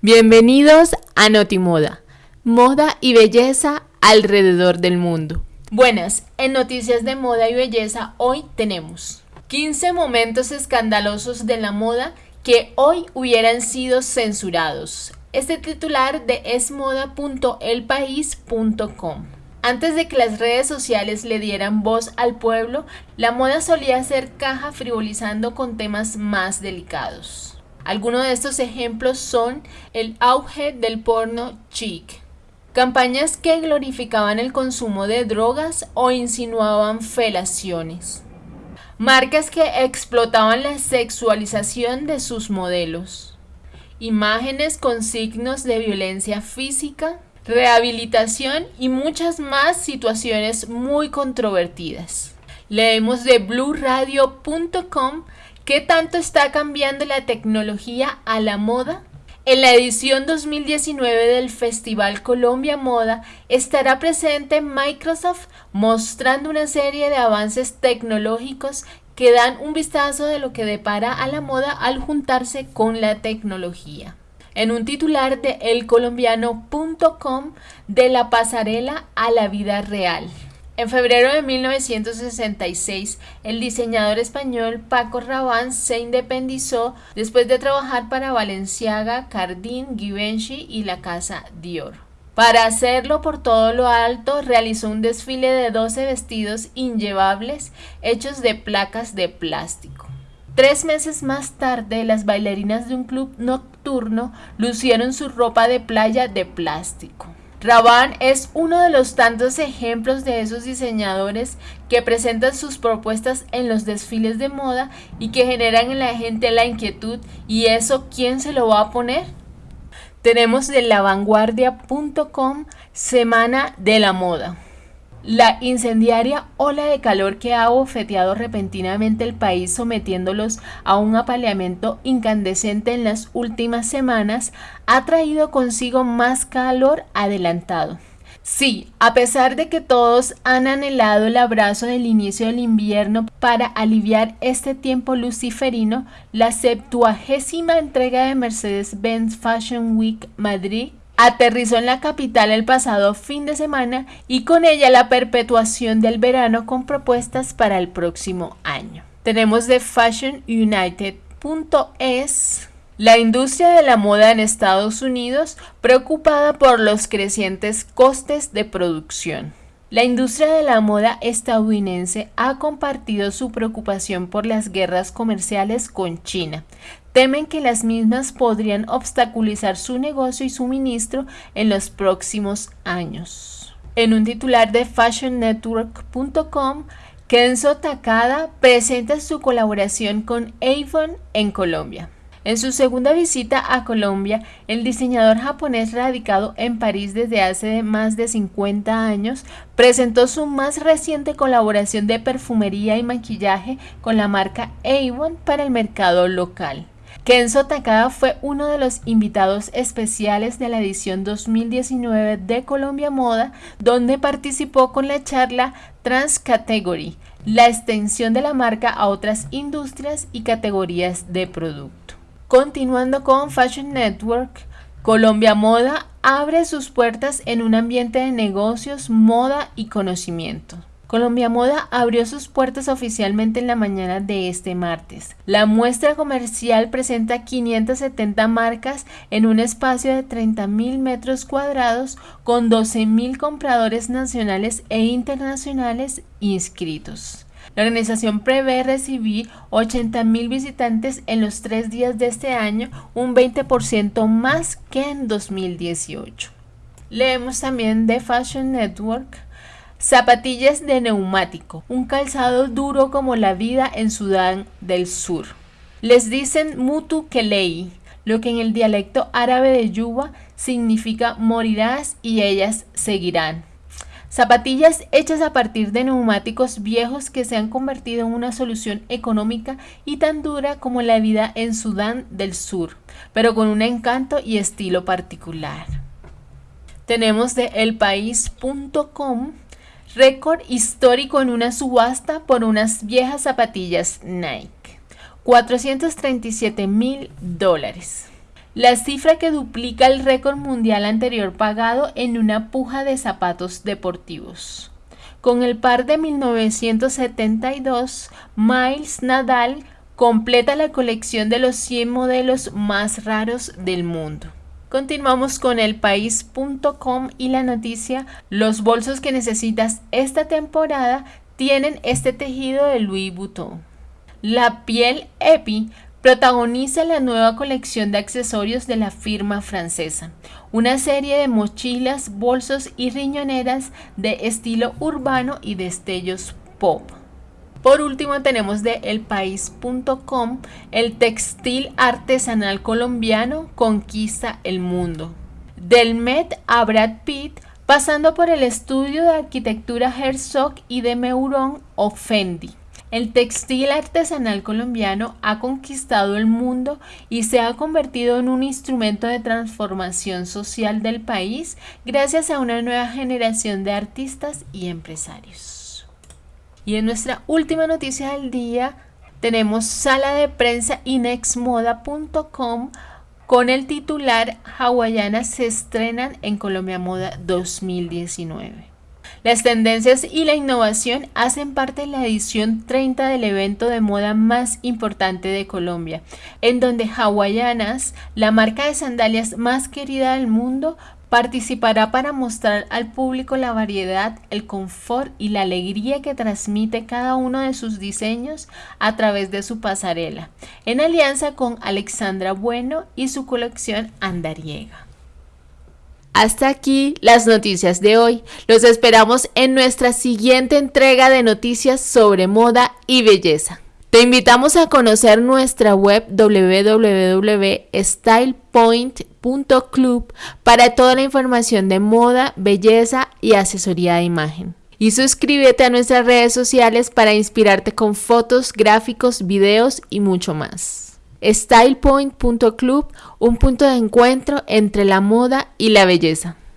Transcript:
Bienvenidos a Notimoda, moda y belleza alrededor del mundo. Buenas, en Noticias de Moda y Belleza hoy tenemos 15 momentos escandalosos de la moda que hoy hubieran sido censurados. Este titular de esmoda.elpaís.com. Antes de que las redes sociales le dieran voz al pueblo, la moda solía ser caja frivolizando con temas más delicados. Algunos de estos ejemplos son el auge del porno chic, campañas que glorificaban el consumo de drogas o insinuaban felaciones, marcas que explotaban la sexualización de sus modelos, imágenes con signos de violencia física, rehabilitación y muchas más situaciones muy controvertidas. Leemos de bluradio.com qué tanto está cambiando la tecnología a la moda. En la edición 2019 del Festival Colombia Moda estará presente Microsoft mostrando una serie de avances tecnológicos que dan un vistazo de lo que depara a la moda al juntarse con la tecnología en un titular de elcolombiano.com de la pasarela a la vida real. En febrero de 1966, el diseñador español Paco Rabanne se independizó después de trabajar para Balenciaga, Cardin, Givenchy y la casa Dior. Para hacerlo por todo lo alto, realizó un desfile de 12 vestidos inllevables hechos de placas de plástico. Tres meses más tarde, las bailarinas de un club nocturno lucieron su ropa de playa de plástico. Rabanne es uno de los tantos ejemplos de esos diseñadores que presentan sus propuestas en los desfiles de moda y que generan en la gente la inquietud ¿y eso quién se lo va a poner? Tenemos de lavanguardia.com Semana de la Moda. La incendiaria ola de calor que ha bofeteado repentinamente el país sometiéndolos a un apaleamiento incandescente en las últimas semanas ha traído consigo más calor adelantado. Sí, a pesar de que todos han anhelado el abrazo del inicio del invierno para aliviar este tiempo luciferino, la septuagésima entrega de Mercedes-Benz Fashion Week Madrid aterrizó en la capital el pasado fin de semana y con ella la perpetuación del verano con propuestas para el próximo año. Tenemos de fashionunited.es la industria de la moda en Estados Unidos preocupada por los crecientes costes de producción. La industria de la moda estadounidense ha compartido su preocupación por las guerras comerciales con China, temen que las mismas podrían obstaculizar su negocio y suministro en los próximos años. En un titular de fashionnetwork.com, Kenzo Takada presenta su colaboración con Avon en Colombia. En su segunda visita a Colombia, el diseñador japonés radicado en París desde hace más de 50 años presentó su más reciente colaboración de perfumería y maquillaje con la marca Avon para el mercado local. Kenzo Takada fue uno de los invitados especiales de la edición 2019 de Colombia Moda, donde participó con la charla Transcategory, la extensión de la marca a otras industrias y categorías de producto. Continuando con Fashion Network, Colombia Moda abre sus puertas en un ambiente de negocios, moda y conocimiento. Colombia Moda abrió sus puertas oficialmente en la mañana de este martes. La muestra comercial presenta 570 marcas en un espacio de 30.000 metros cuadrados con 12.000 compradores nacionales e internacionales inscritos. La organización prevé recibir 80.000 visitantes en los tres días de este año, un 20% más que en 2018. Leemos también de Fashion Network Zapatillas de neumático, un calzado duro como la vida en Sudán del Sur. Les dicen mutu kelei, lo que en el dialecto árabe de Yuba significa morirás y ellas seguirán. Zapatillas hechas a partir de neumáticos viejos que se han convertido en una solución económica y tan dura como la vida en Sudán del Sur, pero con un encanto y estilo particular. Tenemos de elpaís.com Récord histórico en una subasta por unas viejas zapatillas Nike. 437 mil dólares. la cifra que duplica el récord mundial anterior pagado en una puja de zapatos deportivos. Con el par de 1972, Miles Nadal completa la colección de los 100 modelos más raros del mundo. Continuamos con el país.com y la noticia, los bolsos que necesitas esta temporada tienen este tejido de Louis Vuitton. La piel Epi protagoniza la nueva colección de accesorios de la firma francesa, una serie de mochilas, bolsos y riñoneras de estilo urbano y destellos pop. Por último tenemos de elpaís.com, el textil artesanal colombiano conquista el mundo. Del Met a Brad Pitt, pasando por el estudio de arquitectura Herzog y de Meuron o Fendi. El textil artesanal colombiano ha conquistado el mundo y se ha convertido en un instrumento de transformación social del país gracias a una nueva generación de artistas y empresarios. Y en nuestra última noticia del día tenemos sala de prensa inexmoda.com con el titular Hawaianas se estrenan en Colombia Moda 2019. Las tendencias y la innovación hacen parte de la edición 30 del evento de moda más importante de Colombia, en donde Hawaianas, la marca de sandalias más querida del mundo, participará para mostrar al público la variedad, el confort y la alegría que transmite cada uno de sus diseños a través de su pasarela, en alianza con Alexandra Bueno y su colección Andariega. Hasta aquí las noticias de hoy. Los esperamos en nuestra siguiente entrega de noticias sobre moda y belleza. Te invitamos a conocer nuestra web www.stylepoint.club para toda la información de moda, belleza y asesoría de imagen. Y suscríbete a nuestras redes sociales para inspirarte con fotos, gráficos, videos y mucho más. StylePoint.club, un punto de encuentro entre la moda y la belleza.